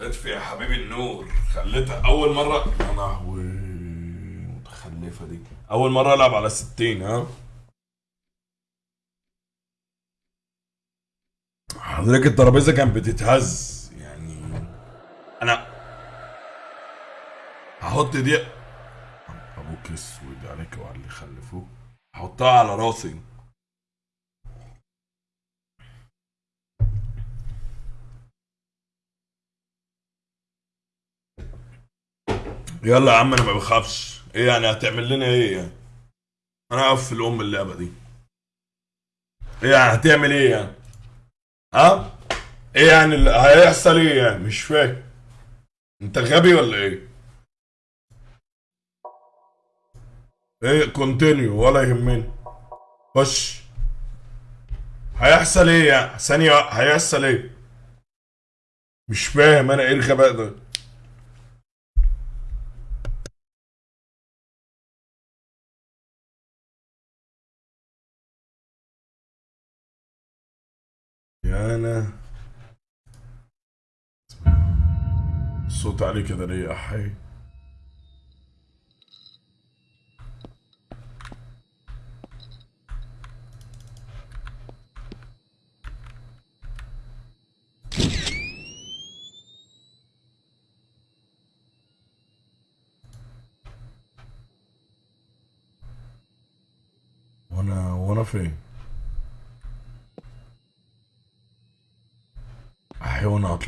اطفي يا حبيبي النور. خليتها أول مرة. يا لهوي متخلفة دي. أول مرة ألعب على 60 ها؟ حضرتك الترابيزة كانت بتتهز. يعني أنا هحط دي أبوك اسود عليك وعلى اللي خلفوه هحطها على راسي. يلا يا عم أنا ما بخافش. إيه يعني هتعمل لنا إيه يعني؟ أنا اقف في الأم اللعبة دي. إيه يعني هتعمل إيه يعني؟ ها؟ إيه يعني اللي هيحصل إيه يعني؟ مش فاهم. أنت غبي ولا إيه؟ إيه كونتينيو ولا يهمني. خش. هيحصل إيه يعني؟ ثانية هيحصل إيه؟ مش فاهم أنا إيه الغباء ده. أنا. الصوت عليه كده ليه يا حي. وأنا وأنا فين؟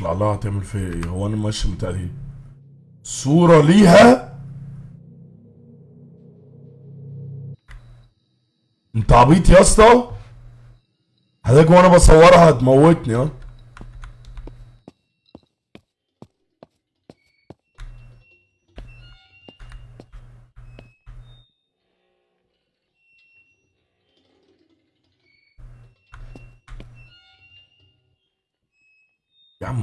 اطلع لها تعمل فيا إيه؟ هو أنا ماشي بتاعتي صورة ليها؟ انت عبيط يا اسطى؟ حضرتك وأنا بصورها هتموتني ها؟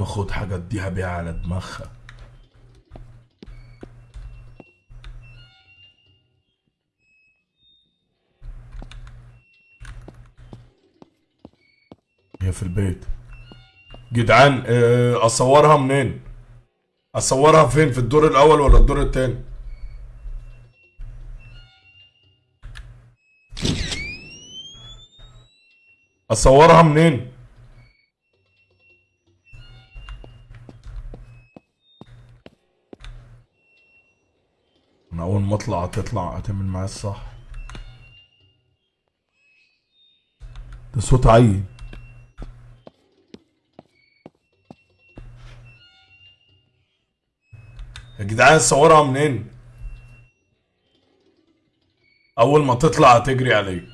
خد حاجة اديها بيها على دماغها. هي في البيت. جدعان آه، اصورها منين؟ اصورها فين؟ في الدور الأول ولا الدور التاني؟ اصورها منين؟ أنا أول ما اطلع هتطلع هتعمل معايا الصح. ده صوت عيل. يا جدعان صورها منين؟ أول ما تطلع هتجري عليك.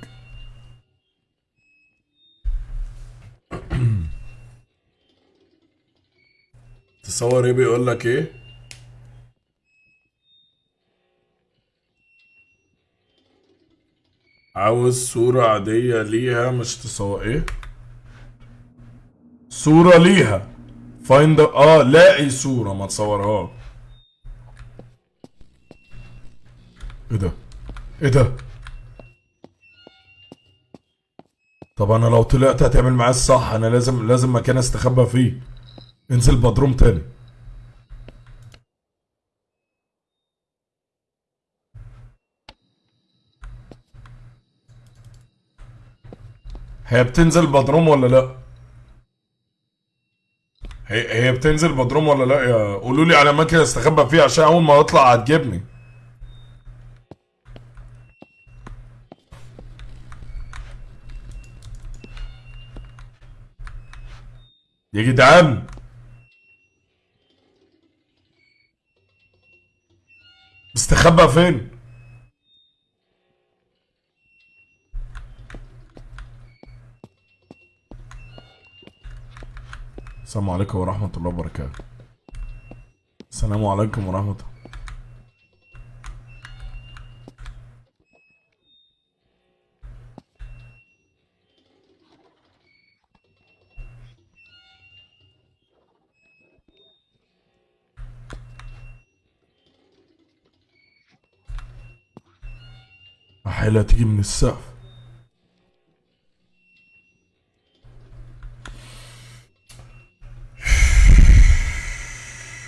تصور إيه بيقول لك إيه؟ عاوز صورة عادية ليها مش تصور إيه؟ صورة ليها. فايند آه لاقي صورة ما تصورها إيه ده؟ إيه ده؟ طب أنا لو طلعت هتعمل معايا الصح أنا لازم لازم مكان أستخبى فيه. انزل بدروم تاني. هي بتنزل بدروم ولا لا؟ هي هي بتنزل بدروم ولا لا؟ يا قولوا لي على اماكن استخبى فيها عشان أول ما اطلع هتجيبني. يا جدعان. مستخبى فين؟ السلام عليكم ورحمة الله وبركاته. السلام عليكم ورحمة الله. حيلة تيجي من السقف.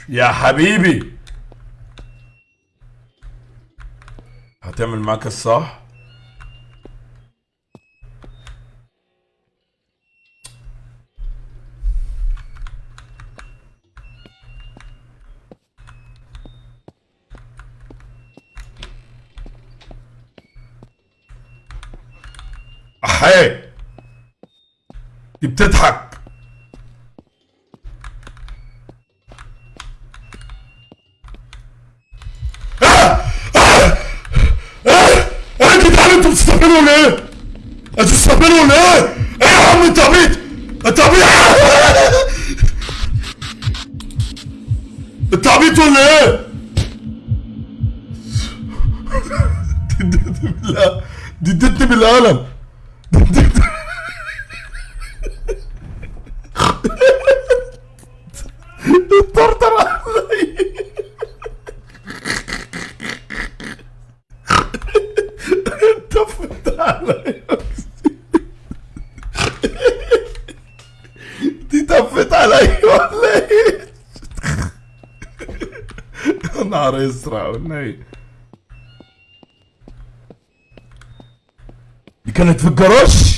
يا حبيبي. هتعمل معاك الصح احي دي بتضحك إيه يا جدعان أنتوا بتستهبلوا ولا إيه؟ أنتوا بتستهبلوا ولا إيه؟ إيه يا عم انت عبيط؟ انت عبيط انت عبيط ولا إيه؟ دي ادتني بالقلم اسرع والنبي دي كانت في الجراج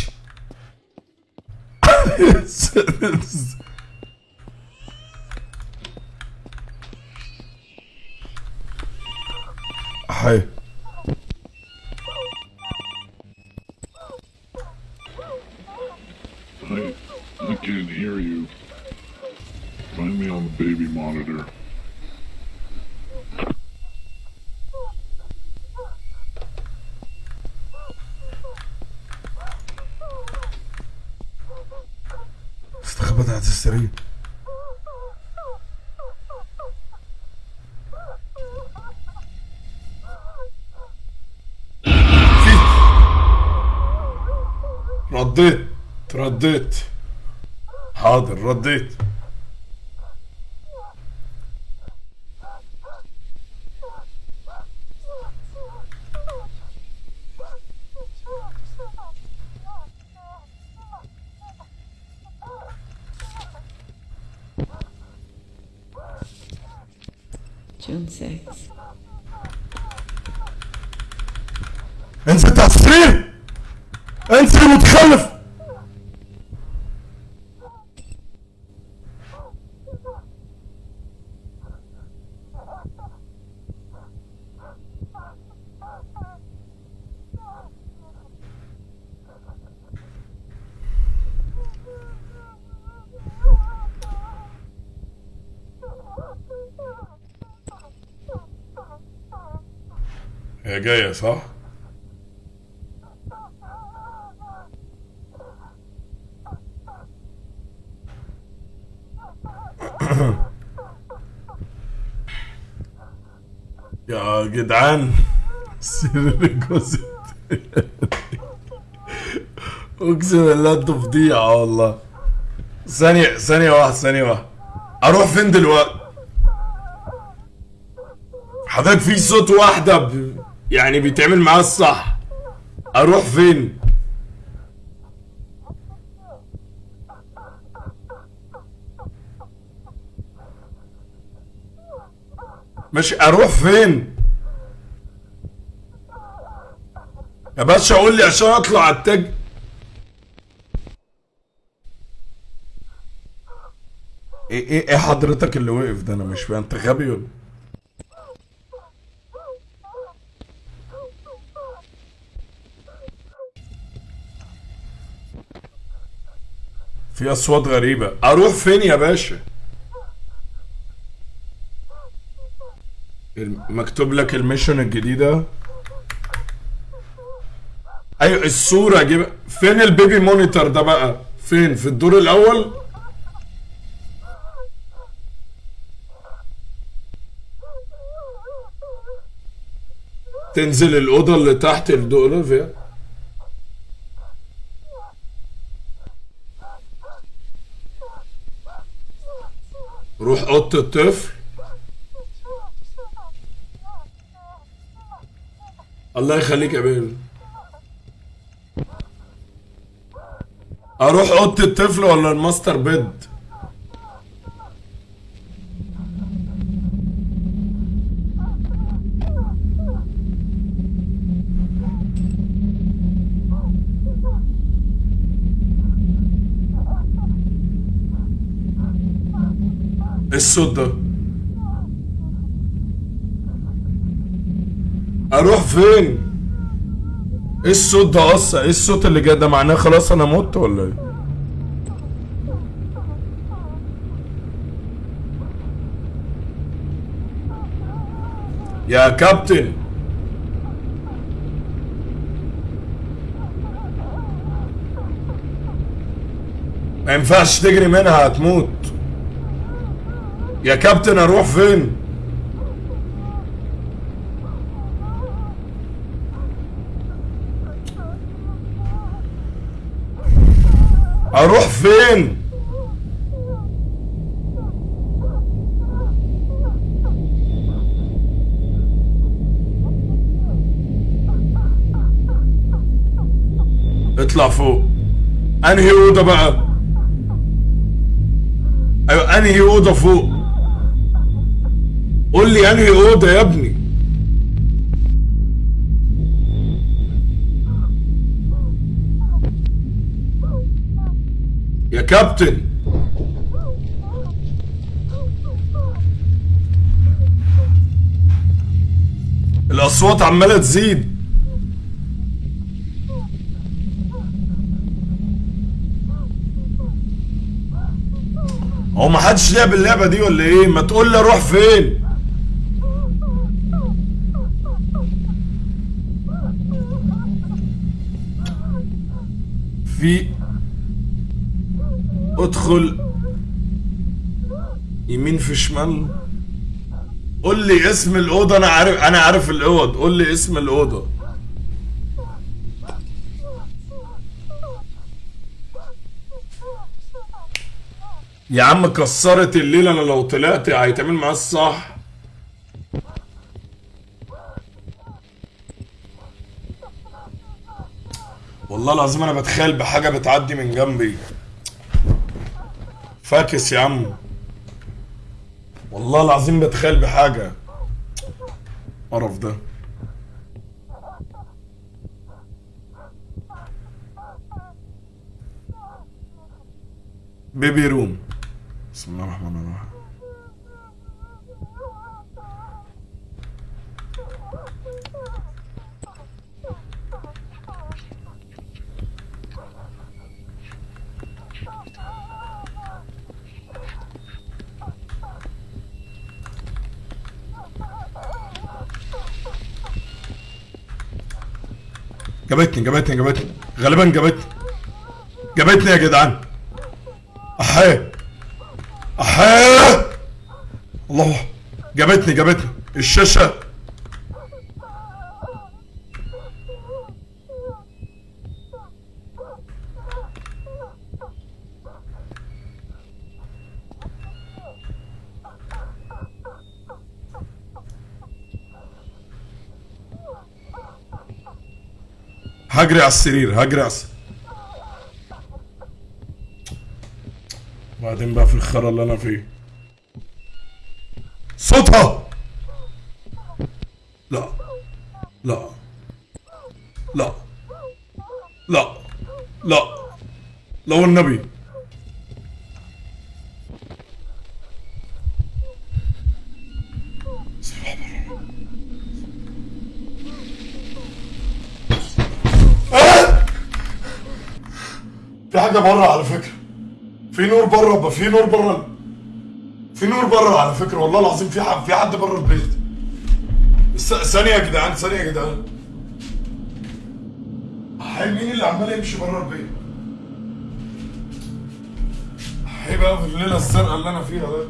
حي I, I can't hear you. Find me on the baby monitor. استخبت على السرير في رديت رديت. حاضر رديت June 6th. انزل على السرير انزل متخلف هي جاية صح؟ يا جدعان سر جوزي اقسم بالله أنتوا فضيعة والله ثانية ثانية واحدة ثانية واحدة أروح فين دلوقتي؟ حضرتك في صوت واحدة ب... يعني بيتعمل معاه الصح أروح فين؟ مش أروح فين؟ يا باشا قول لي عشان اطلع على التاج. إيه إيه إيه حضرتك اللي وقف ده؟ أنا مش فاهم. انت غبي ولا؟ في اصوات غريبة. أروح فين يا باشا؟ مكتوب لك الميشن الجديدة؟ أيوه الصورة جيب فين ال baby monitor ده بقى؟ فين؟ في الدور الأول؟ تنزل الأوضة اللي تحت الدور فيها. روح أوضة الطفل. الله يخليك يا بيبي. أروح أوضة الطفل ولا الماستر بيد؟ الصوت ده. أروح فين؟ إيه الصوت ده أصلا إيه الصوت اللي جاي ده معناه خلاص أنا مت ولا إيه؟ يا كابتن. ما ينفعش تجري منها هتموت. يا كابتن أروح فين أروح فين؟ اطلع فوق. انهي أوضة بقى؟ أيوه انهي أوضة فوق؟ قول لي انهي أوضة يا ابني؟ كابتن. الأصوات عمالة تزيد. هو ما حدش لعب اللعبة دي ولا إيه؟ ما تقول لي أروح فين؟ في ادخل يمين في شمال. قول لي اسم الأوضة أنا عارف أنا عارف الأوض. قول لي اسم الأوضة. يا عم كسرت الليلة أنا لو طلعت هيتعمل معايا الصح. والله العظيم أنا بتخيل بحاجة بتعدي من جنبي. فاكس يا عم. والله العظيم بتخيل بحاجة. قرف ده. بيبي روم. بسم الله الرحمن الرحيم. جابتني جابتني جابتني. غالبا جابتني. جابتني يا جدعان. احيه احيه الله. جابتني جابتني. الشاشة. هجري على السرير هجري على السرير بعدين بقى في الخرا اللي أنا فيه. صوتها! لا لا لا لا لا لا والنبي. في حاجة بره على فكرة. في نور بره في نور بره في نور بره على فكرة والله العظيم. في حد في حد بره البيت. ثانية يا جدعان ثانية يا جدعان. حي مين اللي عمال يمشي بره البيت؟ حي بقى في الليلة الزرقاء اللي أنا فيها ده.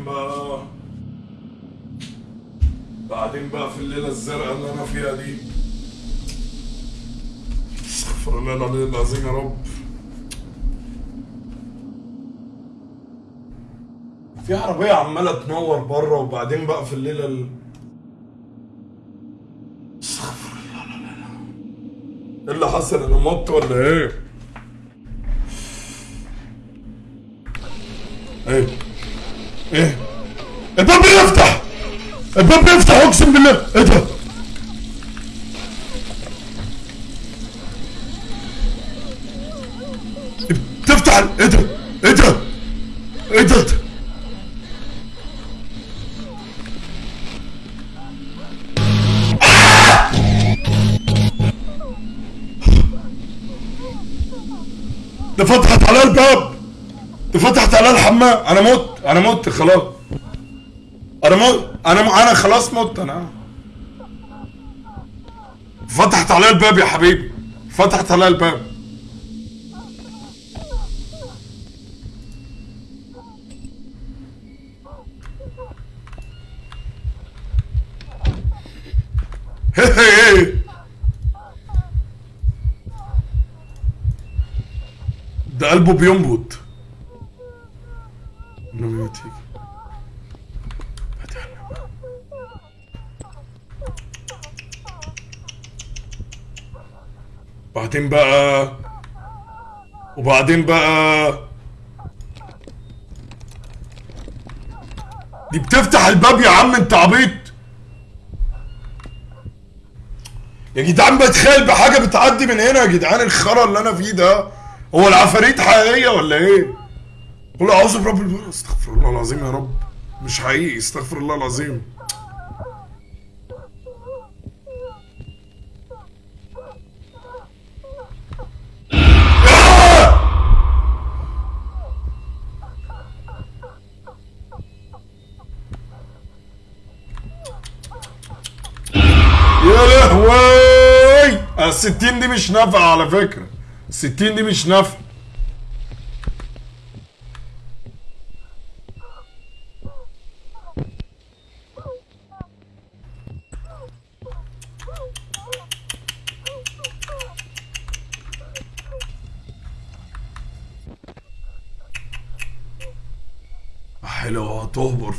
بعدين بقى بعدين بقى في الليلة الزرقاء اللي أنا فيها دي. استغفر الله العلي العظيم يا رب. في عربية عمالة تنور بره وبعدين بقى في الليلة ال... استغفر الله لا إيه اللي حصل؟ أنا مت ولا إيه؟ إيه؟ الباب بيفتح! الباب بيفتح أقسم بالله! إيه ده؟ تفتح ال- إيه ده؟ إيه ده؟ إيه ده؟ على الحمام أنا مت أنا مت خلاص. أنا مت أنا م... أنا خلاص مت أنا. فتحت على الباب يا حبيبي فتحت على الباب. ده قلبه بينبض. يتيك بعدين بقى وبعدين بقى. دي بتفتح الباب يا عم انت عبيط. يا جدعان بتخيل بحاجة بتعدي من هنا يا جدعان الخرا اللي أنا فيه ده هو العفاريت حقيقية ولا إيه؟ قول أعوذ برب الفلق استغفر الله العظيم يا رب. مش حقيقي استغفر الله العظيم. آه! يا لهوي! الستين دي مش نافعة على فكرة. الستين دي مش نافعة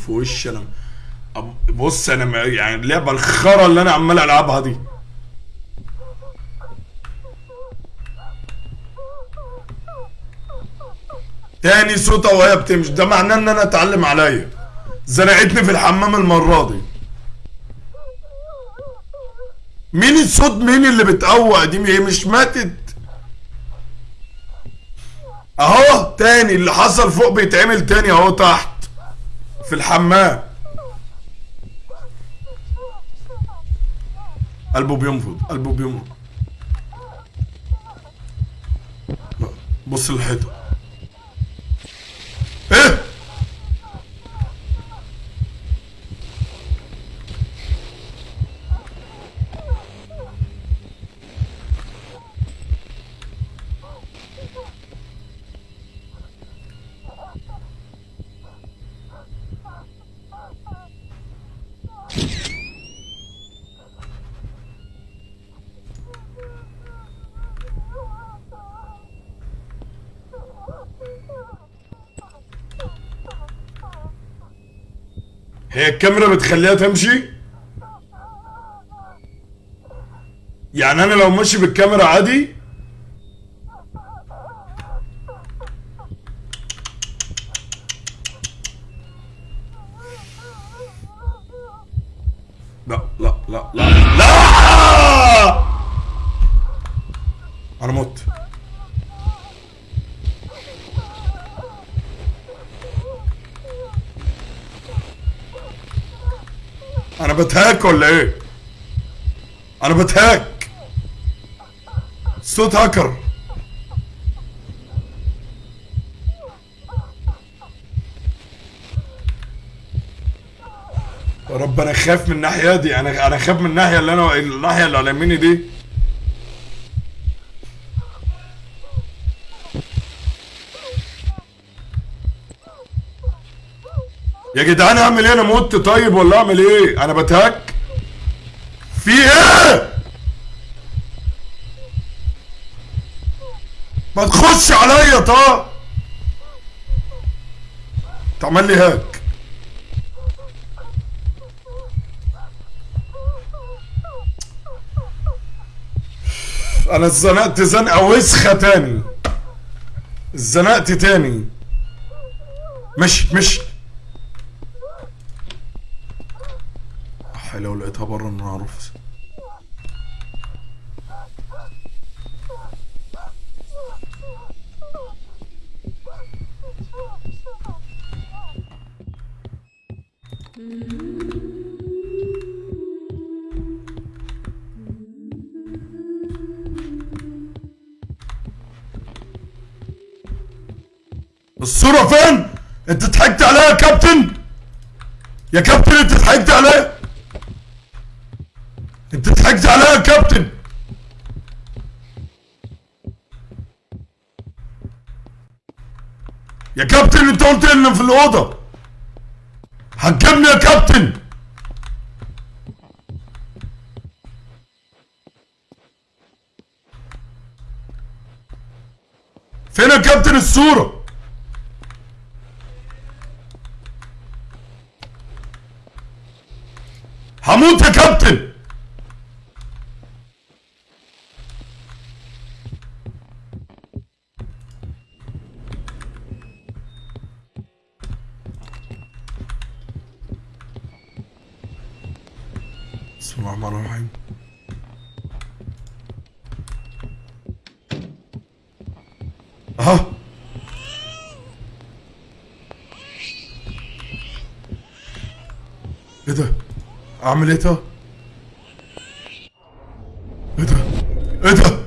في وشي أنا. بص أنا يعني اللعبة الخرا اللي أنا عمال ألعبها دي. تاني صوتها وهي بتمشي ده معناه إن أنا اتعلم عليا. زنقتني في الحمام المرة دي. مين الصوت؟ مين اللي بتقوق دي؟ هي مش ماتت. أهو تاني اللي حصل فوق بيتعمل تاني أهو تحت. في الحمام. قلبه بينفض قلبه بينفض. بص الحيطه إيه هي الكاميرا بتخليها تمشي؟ يعني أنا لو ماشي بالكاميرا عادي لا لا لا لا لا أنا مت أنا بتهاك ولا إيه؟ أنا بتهاك صوت هاكر. رب أنا خايف من الناحية دي. أنا أنا خايف من الناحية اللي أنا الناحية اللي على يميني دي. يا جدعان اعمل إيه؟ أنا مت. طيب ولا اعمل إيه؟ أنا بتهك. في إيه؟ ما تخش عليا طه. تعمل لي هاك أنا اتزنقت زنقة وسخه تاني. اتزنقت تاني. مشي مشي لو لقيتها برا أنا أعرف الصورة فين؟ أنت ضحكت عليها يا كابتن؟ يا كابتن أنت ضحكت عليها؟ ضحكت عليها يا كابتن؟ يا كابتن انت قلت لي ان في الأوضة حكمني يا كابتن فين يا كابتن الصورة؟ هموت يا كابتن أعمل إيه ده؟ إيه ده؟ إيه ده؟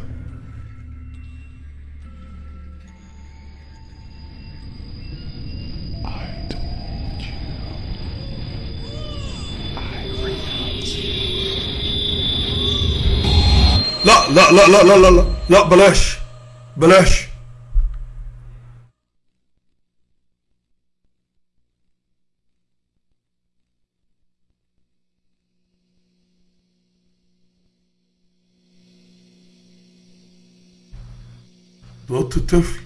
لا لا لا لا لا لا لا بلاش بلاش الطفل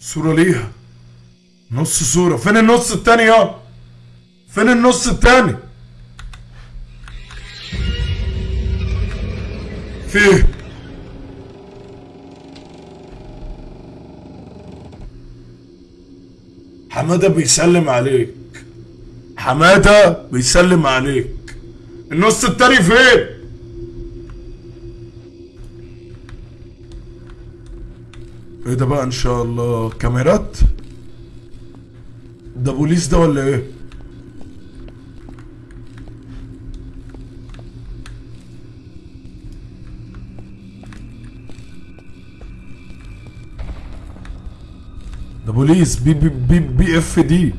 صورة ليها. نص صورة. فين النص التاني يا؟ فين النص التاني؟ في إيه حمادة بيسلم عليك. حمادة بيسلم عليك. النص التاني فين؟ إيه ده بقى ان شاء الله كاميرات ده بوليس ده ولا إيه ده بوليس بي بي بي, بي اف دي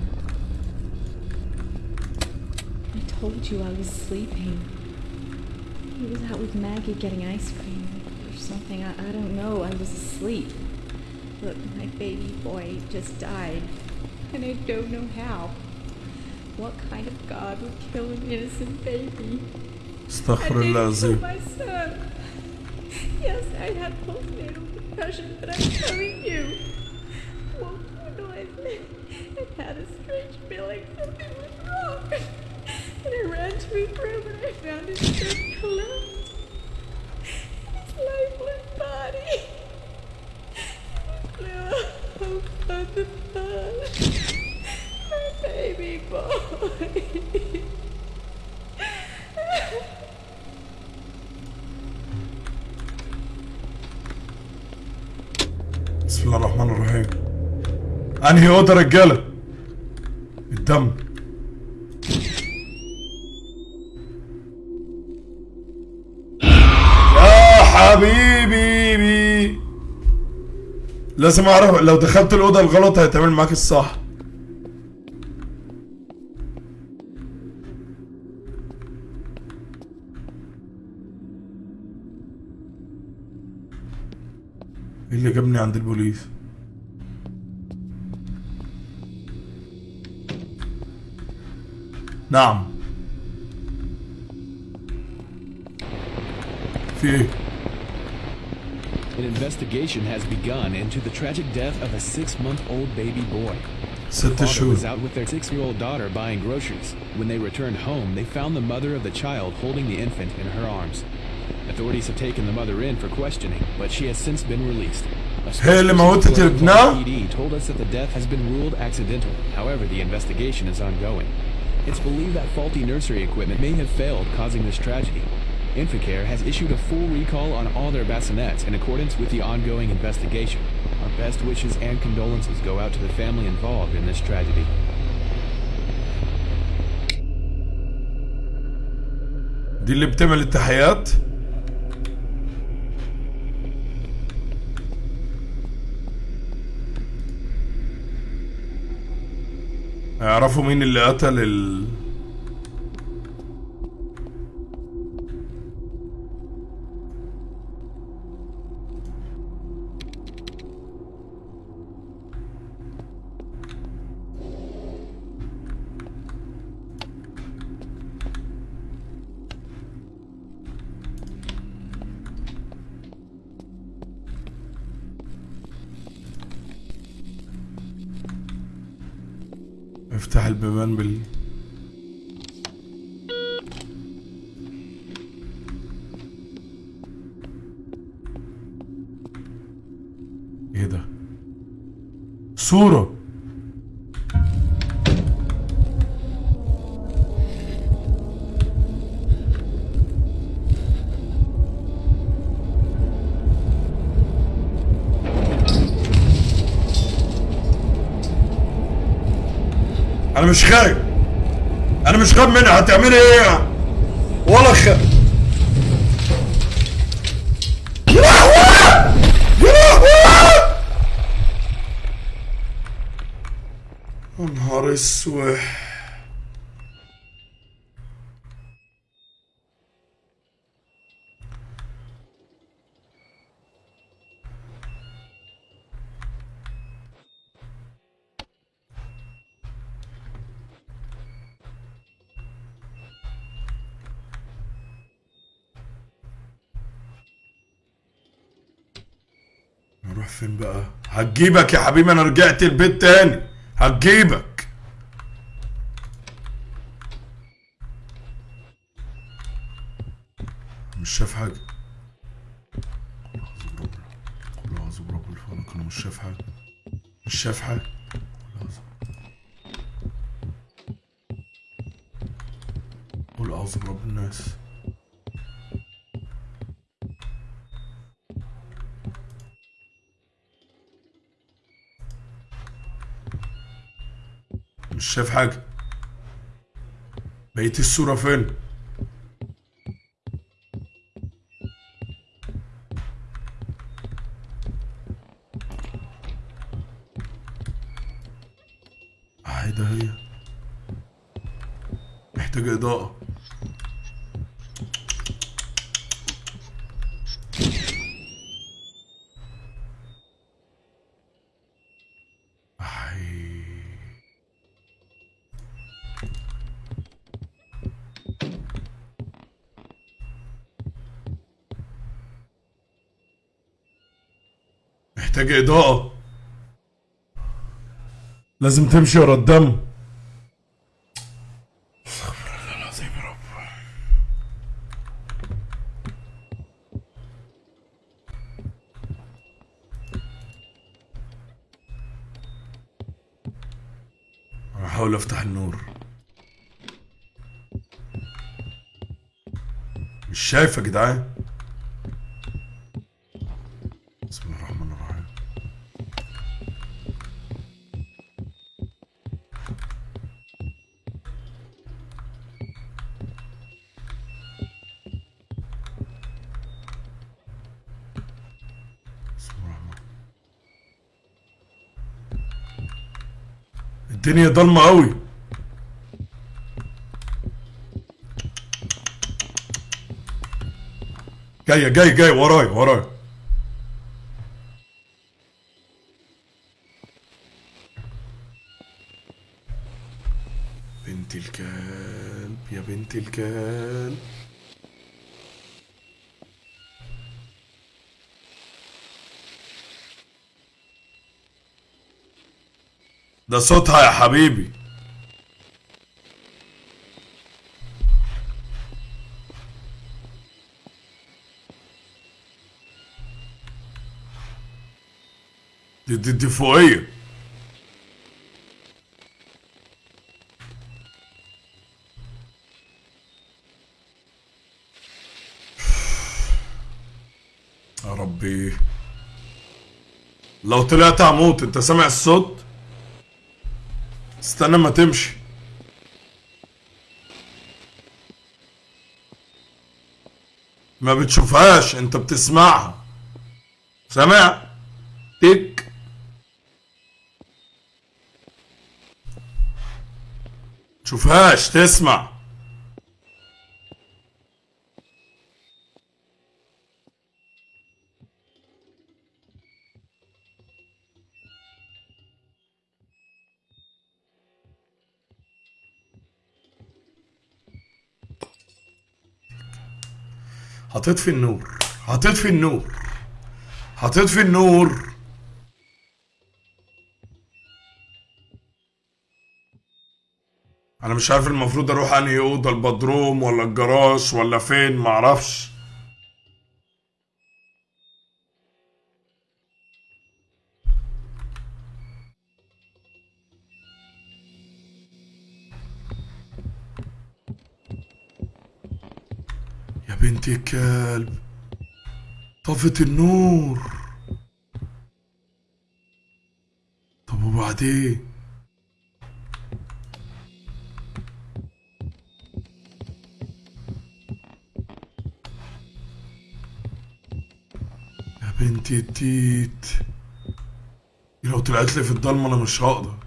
told you I was sleeping. He was out with Maggie getting ice cream or something. I, I don't know. I was asleep. Look, my baby boy just died. And I don't know how. What kind of God would kill an innocent baby? استغفر I الله didn't kill العظيم my son. Yes, I had postnatal depression, but I'm telling you, woke to a noise and had a strange feeling something was wrong. And I ran to his room and I found his bed collapsed. أنهي اوضه رجاله الدم. يا حبيبي. بي. لازم أعرف لو دخلت الأوضة الغلط هيتعمل معاك الصح. نعم في ايه An investigation has begun into the tragic death of a six-month-old baby boy. ست Father شهور was out with their six-year-old daughter buying groceries. When they returned home, they found the mother of the child holding the infant in her arms. Authorities have taken the mother in for questioning, but she has since been released. A هي اللي موتت spokesperson for ابنها؟ PD told us that the death has been ruled accidental. However, the investigation is ongoing. It's believed that faulty nursery equipment may have failed, causing this tragedy. Inficare has issued a full recall on all their bassinets in accordance with the ongoing investigation. Our best wishes and condolences go out to the family involved in this tragedy. دي اللي بتعمل التحيات يعرفوا مين اللي قتل ال أنا مش خايف أنا مش خايف منها هتعملي إيه ولا خ يا لهوي! يا لهوي! يا نهار اسود هتجيبك يا حبيبي أنا رجعت البيت تاني. هتجيبك. مش شايف حاجة. قل أعوذ برب الفلق أنا مش شايف حاجة. مش شايف حاجة. شايف حاجة؟ بقيت الصورة فين؟ ده هي. محتاجة إضاءة. محتاجة إضاءة لازم تمشي ورا الدم. هحاول أفتح النور. مش شايف يا جدعان. الدنيا ضلمة قوي. جاية جاي جاي وراي وراي بنت الكلب يا بنت الكلب. ده صوتها يا حبيبي. دي دي, دي فوقية. يا ربي. لو طلعت هموت انت سامع الصوت؟ استنى ما تمشي. ما بتشوفهاش انت بتسمعها. سامع؟ تك. تشوفهاش تسمع. هتطفي النور هتطفي النور هتطفي النور. أنا مش عارف المفروض أروح أنهي أوضة البدروم ولا الجراج ولا فين معرفش. يا بنت الكلب طفت النور. طب وبعدين؟ يا بنتي التيت. لو طلعت لي في الضلمة أنا مش هقدر.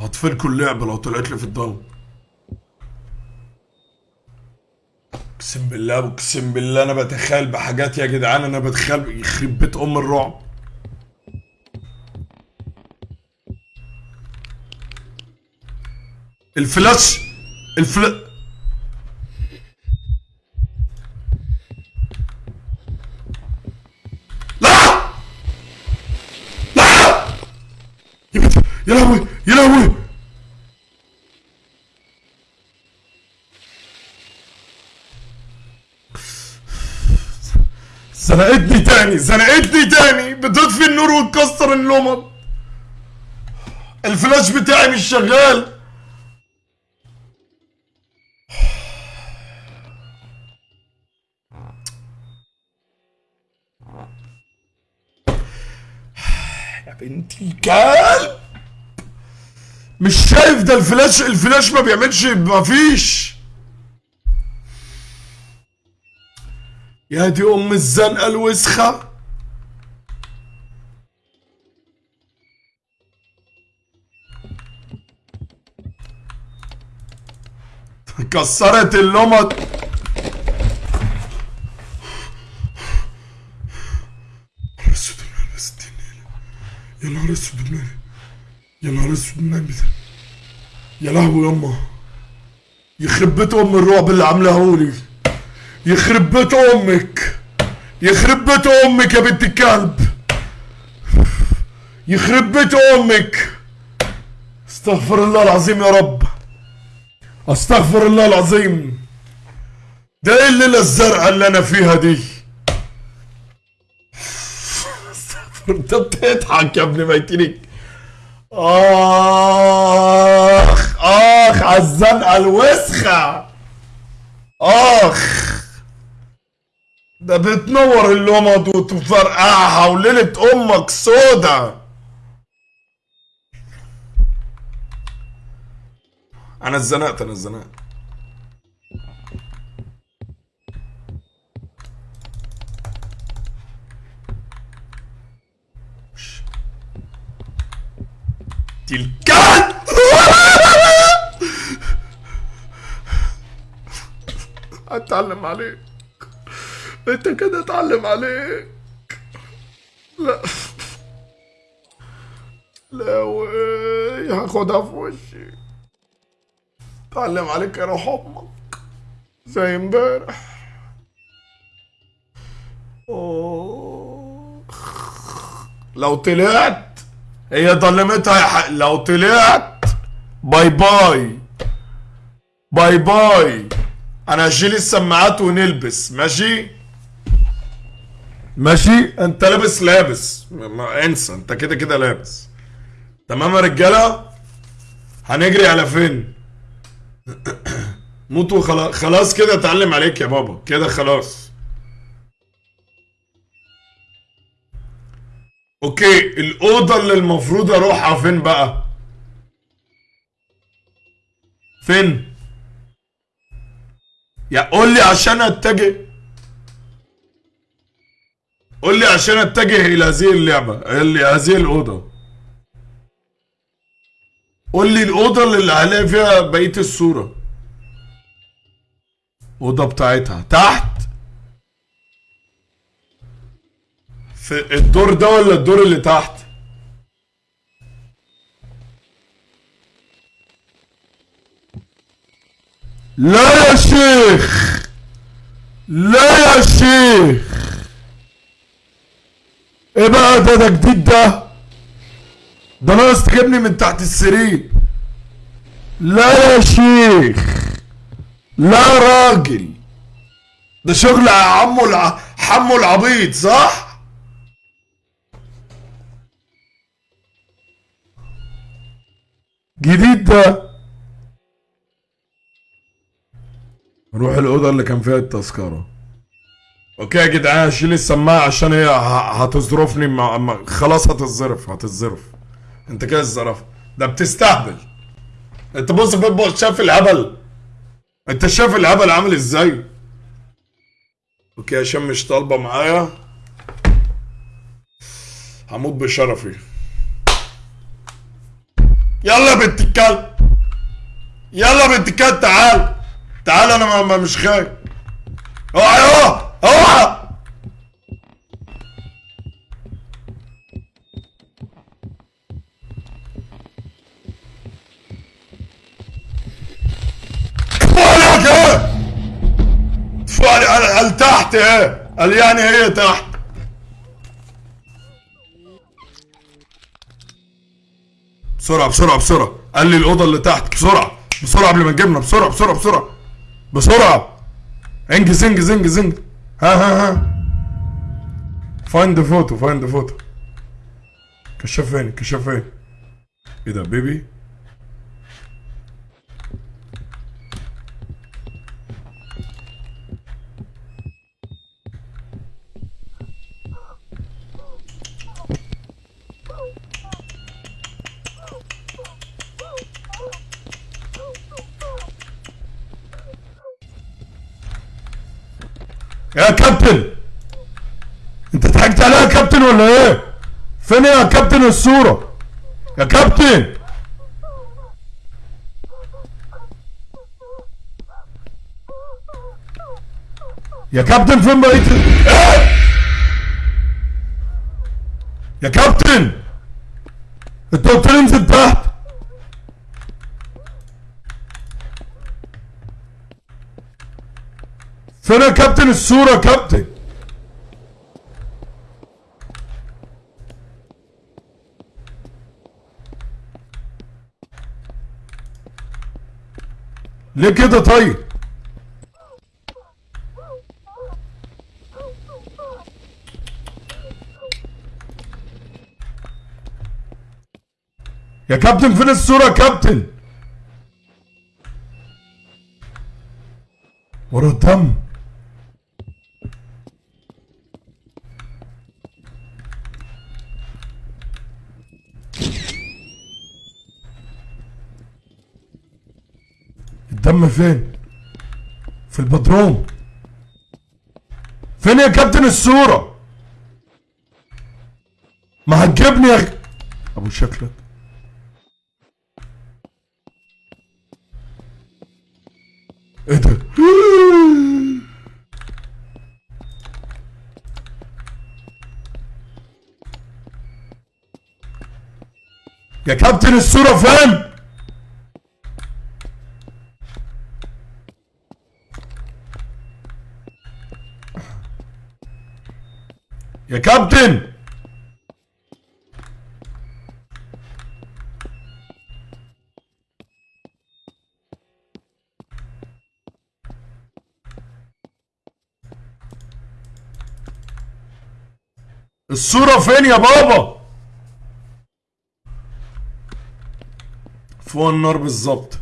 هطفلكوا اللعبه لو طلعت لي في الضلمة. اقسم بالله اقسم بالله أنا بتخيل بحاجات يا جدعان أنا بتخيل يخرب بيت ام الرعب. الفلاش الفلاش لا! لا! يا لهوي يا لهوي! زنقتني تاني زنقتني تاني. بتطفي النور وتكسر اللمض. الفلاش بتاعي مش شغال. يا بنتي الكلب. مش شايف ده الفلاش؟ الفلاش ما بيعملش مفيش يا دي أم الزنقه الوسخة. كسرت اللمط. يا نهار أسود المال يا نهار أسود ده. يا لهوي يما يخرب بيت أم الرعب اللي عاملاه لي. يخرب بيت أمك. يخرب بيت أمك يا بنت الكلب. يخرب بيت أمك. استغفر الله العظيم يا رب. استغفر الله العظيم. ده إيه الليلة الزرقاء اللي أنا فيها دي. استغفر انت بتضحك يا ابن ميتينك. آخ آخ على الزنقة الوسخة. آخ. ده بتنور اللمض وتفرقعها وليلة أمك سودا أنا اتزنقت أنا اتزنقت. الكلب أتعلم عليك انت كده اتعلم عليك. لا. لا وي هاخدها في وشي. اتعلم عليك يا روح أمك. زي امبارح. لو طلعت هي ظلمتها يا حق لو طلعت bye bye. bye bye. أنا هشيل السماعات ونلبس ماشي؟ ماشي؟ انت لابس لابس. ما- انسى انت كده كده لابس. تمام يا رجالة؟ هنجري على فين؟ موت وخلاص خلاص كده اتعلم عليك يا بابا. كده خلاص. أوكي الأوضة اللي المفروض أروحها فين بقى؟ فين؟ يا قول لي عشان أتجه. قول لي عشان أتجه إلى هذه اللعبة إلى هذه الأوضة. قول لي الأوضة اللي هلاقي فيها بقية الصورة. أوضة بتاعتها تحت. في الدور ده ولا الدور اللي تحت؟ لا يا شيخ! لا يا شيخ! إيه بقى ده ده جديد ده ده ناقص تجيبني من تحت السرير. لا يا شيخ. لا راجل. ده شغل عمو الع... حمو العبيط صح؟ جديد ده. نروح الأوضة اللي كان فيها التذكرة. أوكي يا جدعان شيل السماعة عشان هي هتظرفني. مع... خلاص هتظرف هتظرف انت كده الزرف ده بتستهبل. انت بص شايف الهبل. انت شايف الهبل عامل إزاي؟ أوكي عشان مش طالبة معايا. هموت بشرفي. يلا بنت الكلب. يلا بنت الكلب تعال. تعال أنا ما- ما مش خايف. اوعى. اوعى فوق إيه قال قال تحت إيه يعني هي تحت بسرعة بسرعة بسرعة قال لي الأوضة اللي تحت بسرعة بسرعة قبل ما تجيبنا بسرعة بسرعة بسرعة بسرعة انجز انجز انجز انجز ها ها ها. find photo find photo كشاف فين كشاف فين إيه ده baby يا كابتن! انت ضحكت عليا يا كابتن ولا إيه؟ فين يا كابتن الصورة؟ يا كابتن! يا كابتن فين بقيت يا كابتن! انت قلت لي انزل تحت! يا كابتن الصورة كابتن. ليه كده طيب؟ يا كابتن فين الصورة يا كابتن؟ ورا الدم. الدم فين؟ في البدروم. فين يا كابتن الصورة ما هتجيبني يا أبو شكلك. إيه ده؟ يا كابتن الصورة فين؟ كابتن! الصورة فين يا بابا؟ فوق النار بالظبط.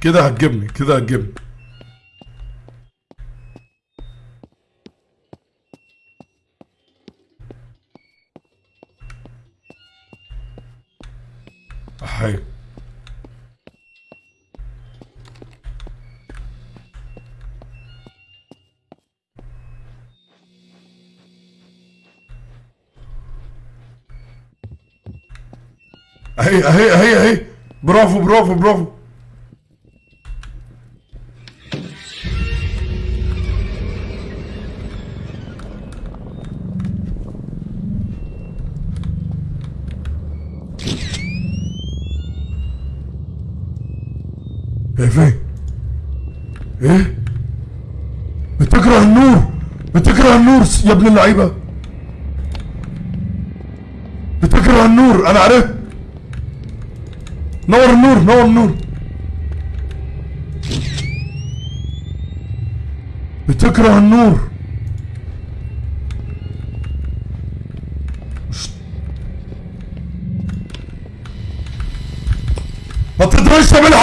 كده هتجيبني كده هتجيبني. اهي اهي اهي اهي برافو برافو برافو. إيه فين؟ إيه؟ بتكره النور بتكره النور يا ابن اللعيبة. بتكره النور أنا عرفت. نور النور نور النور بتكره النور. ما تقدريش تعمل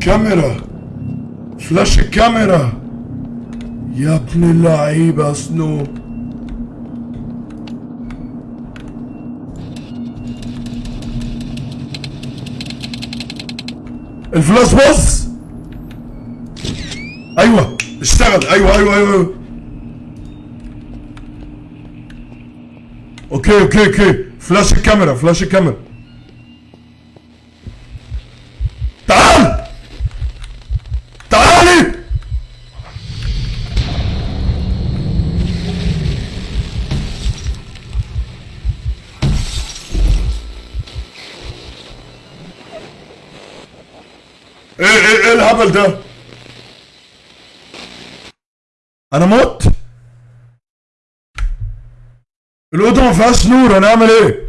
كاميرا فلاش الكاميرا يا ابن اللعيبة سنو. الفلاش بص أيوه اشتغل. أيوه أيوه أيوه, أيوة. okay okay okay. flash الكاميرا فلاش الكاميرا. ده انا مت الاوضه ما فيهاش نور انا اعمل ايه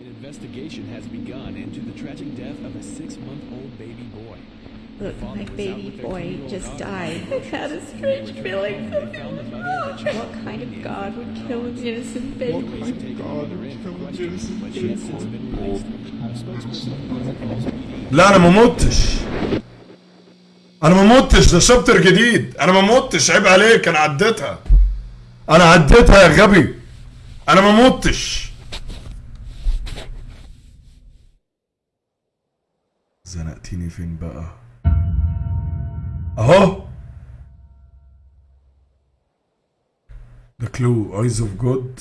An investigation has begun into the tragic death of a six-month-old baby boy. Look, my baby boy just died. I had a strange feeling something was wrong. What kind of God would kill an innocent baby? Police have taken the mother in for questioning, but The لا أنا ما متش. أنا ما متش ده chapter جديد. أنا ما متش عيب عليك أنا عديتها. أنا عديتها يا غبي. أنا ما متش. زنقتيني فين بقى؟ أهو. ده clue eyes of God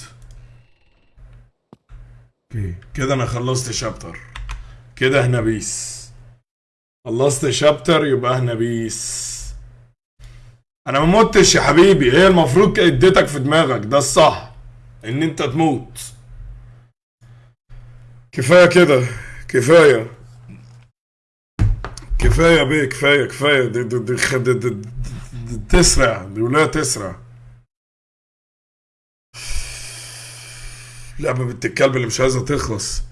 أوكي كده أنا خلصت شابتر كده إحنا بيس خلصت شابتر يبقى إحنا بيس أنا ما متش يا حبيبي هي المفروض اديتك في دماغك ده الصح ان انت تموت كفايه كده كفايه كفايه بيه كفايه كفايه دي دي دي, دي, دي, دي, دي تسرع دي ولا تسرع لعبة بنت الكلب اللي مش عايزة تخلص.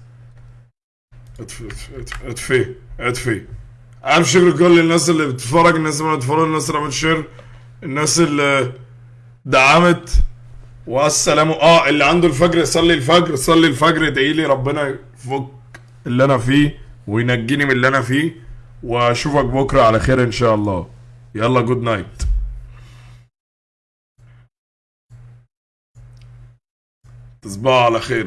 اطفي اطفي اطفي عارف شكر كل الناس اللي بتتفرج الناس اللي بتتفرج الناس اللي عملت share الناس اللي دعمت. والسلام آه اللي عنده الفجر يصلي الفجر صلي الفجر ادعي لي ربنا يفك اللي أنا فيه وينجيني من اللي أنا فيه. وأشوفك بكرة على خير إن شاء الله. يلا good night تصبحوا على خير.